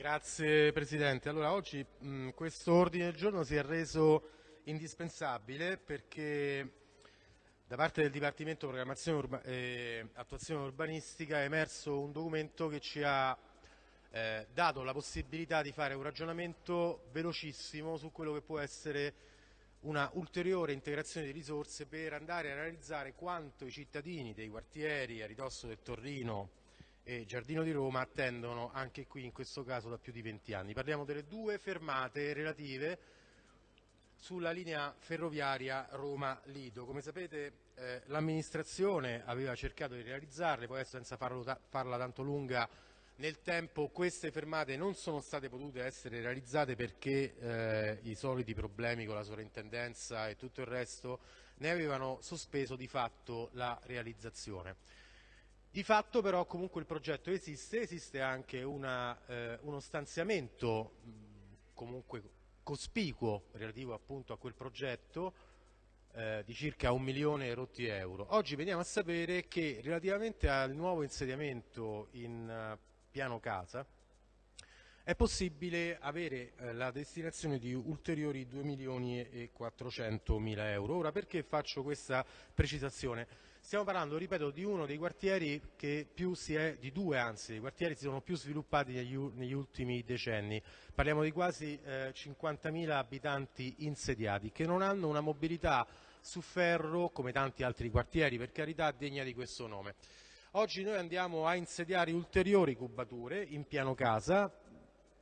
Grazie Presidente. Allora, oggi questo ordine del giorno si è reso indispensabile perché da parte del Dipartimento Programmazione Urba e Attuazione Urbanistica è emerso un documento che ci ha eh, dato la possibilità di fare un ragionamento velocissimo su quello che può essere una ulteriore integrazione di risorse per andare a realizzare quanto i cittadini dei quartieri a ridosso del Torrino e Giardino di Roma attendono anche qui in questo caso da più di 20 anni. Parliamo delle due fermate relative sulla linea ferroviaria Roma-Lido. Come sapete eh, l'amministrazione aveva cercato di realizzarle, poi senza farlo, farla tanto lunga nel tempo queste fermate non sono state potute essere realizzate perché eh, i soliti problemi con la sovrintendenza e tutto il resto ne avevano sospeso di fatto la realizzazione. Di fatto però comunque il progetto esiste, esiste anche una, eh, uno stanziamento comunque cospicuo relativo appunto a quel progetto eh, di circa un milione rotti euro. Oggi veniamo a sapere che relativamente al nuovo insediamento in uh, piano casa è possibile avere eh, la destinazione di ulteriori 2 milioni e 400 mila euro. Ora perché faccio questa precisazione? Stiamo parlando, ripeto, di uno dei quartieri che più si è, di due anzi, dei quartieri si sono più sviluppati negli, negli ultimi decenni. Parliamo di quasi eh, 50.000 abitanti insediati che non hanno una mobilità su ferro come tanti altri quartieri, per carità degna di questo nome. Oggi noi andiamo a insediare ulteriori cubature in piano casa,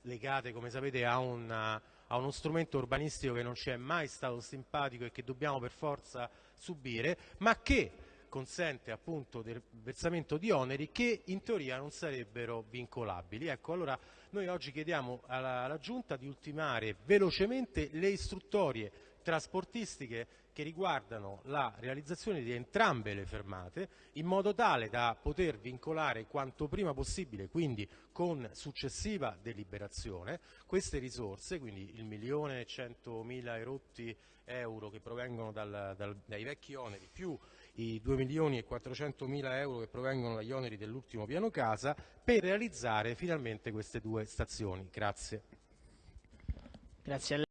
legate come sapete a, una, a uno strumento urbanistico che non ci è mai stato simpatico e che dobbiamo per forza subire, ma che consente appunto del versamento di oneri che in teoria non sarebbero vincolabili. Ecco, allora noi oggi chiediamo alla, alla Giunta di ultimare velocemente le istruttorie trasportistiche che riguardano la realizzazione di entrambe le fermate in modo tale da poter vincolare quanto prima possibile, quindi con successiva deliberazione, queste risorse, quindi il milione e centomila erotti euro che provengono dal, dal, dai vecchi oneri più i 2 milioni e 400 mila euro che provengono dagli oneri dell'ultimo piano casa per realizzare finalmente queste due stazioni. Grazie. Grazie